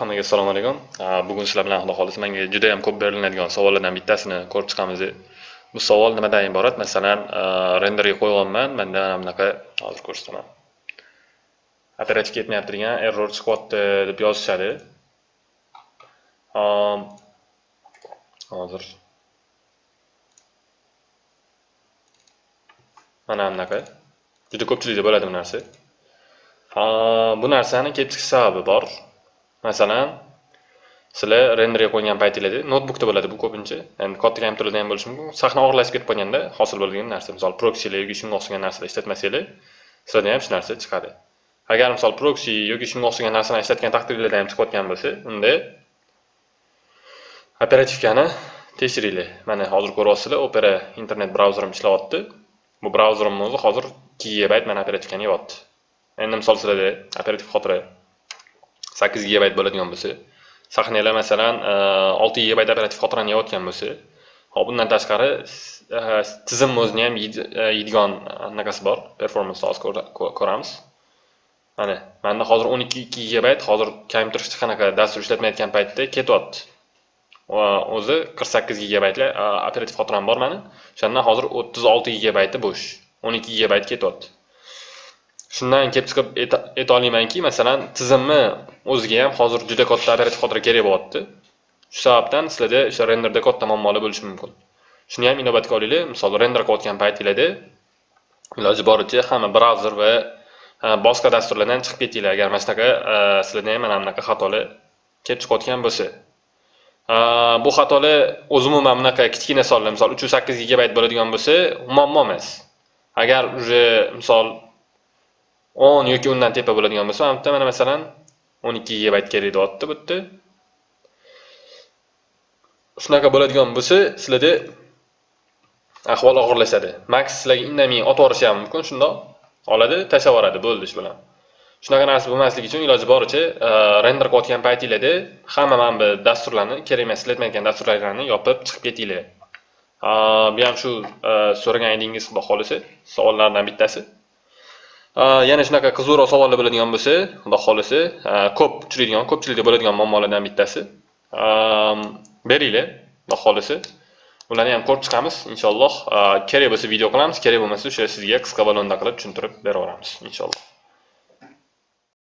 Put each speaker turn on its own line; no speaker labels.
hammaga assalomu alaykum. Bugun sizlar bilan xudo xohlasa menga juda yam ko'p beriladigan savollardan bittasini ko'rib chiqamiz. Bu savol nimadan iborat? Masalan renderga qo'yganman manda mana bunaqa hozir ko'rsataman. Operativ ketmayapti degan error chiqyapti deb yozishadi. Hozir. Mana bunaqa. Juda ko'pchilikda bo'ladi bu narsa. Bu narsani kelib chiqish sababi bor. Masalan sizlar renderga qo'ygan paytinglarda notebookda bo'ladi bu ko'pincha. Endi katta kompyuterlarda ham bo'lishi mumkin. Sahna og'irlashib ketib qolganda hosil bo'ladigan narsa misol proksilar yoki shunga o'xshagan narsalar ishlatmasanglar sizlarda ham shu narsa chiqadi. Agar misol proksi yoki shunga o'xshagan narsalarni ishlatgan taqdirlarda ham chiqayotgan bo'lsa unda operativkani tekshiringlar. Mana hozir ko'ryapsizlar opera internet brauzerim ishlayapti bu brauzerimni o'zi hozir ikki gigabayt mana operativkani yeyapti. Endi misol sizlarda operativ xotira sakkiz gigabayt bo'ladigan bo'lsa. Sahnalar masalan e, olti gigabayt operativ xotirani yeyotgan bo'lsa hop bundan tashqari e, tizimni o'zini ham e, yeydigan anaqasi bor. Performance hozir ko'ramiz. Mana manda hozir o'n ikki ikki gigabayt hozir kompyuter hech qanaqa dastur ishlatmayotgan paytda ketyapti. O'zi qirq sakkiz gigabaytli operativ xotiram bor mani. O'shandan hozir o'ttiz olti gigabayti bo'sh o'n ikki gigabayt ketyapti. Shundan kelib chiqib aytolmaymanki masalan tizimni o'ziga ham hozir juda katta operativ xotira kerak bo'lyapti. Shu sababdan sizlarda o'sha renderda katta muammolar bo'lishi mumkin. Shuni ham inobatga olinglar. Misol render qilayotgan paytinglarda iloji boricha hamma brauzer va e, boshqa dasturlardan chiqib ketinglar. Agar mana shunaqa e, sizlarda ham mana bunaqa xatolar kelib chiqayotgan bo'lsa. E, bu xatolar o'zi umuman bunaqa kichkina sonlar misol uch yuz sakkiz gigabayt bo'ladigan bo'lsa muammo emas. Agar уже misol o'n yoki undan tepa bo'ladigan bo'lsa mana bu yerda mana masalan o'n ikki gigabayt kerak deyapti bu yerda shunaqa bo'ladigan bo'lsa sizlarda ahvol og'irlashadi. Max sizlarga indamay otib yuborishi ham mumkin shundoq oladi tashlab yuboradi bo'ldi shu bilan. Shunaqa narsa bo'lmasligi uchun iloji boricha e, render qilayotgan paytinglarda hamma mana bu dasturlarni kerak emas ishlatmayotgan dasturlarni yopib chiqib ketinglar. Bu ham shu e, so'ragan edingiz xudo xohlasa savollardan bittasi. Э, yana shunaqa qiziqroq savollar bo'ladigan bo'lsa xudo xohlasa e, ko'p uchraydigan ko'pchilikda bo'ladigan muammolardan bittasi. E, beringlar xudo xohlasa. Ularni ham ko'rib chiqamiz inshaalloh. E, kerak bo'lsa video qilamiz kerak bo'lmasa o'sha sizga qisqa balonda qilib tushuntirib beraveramiz inshaalloh.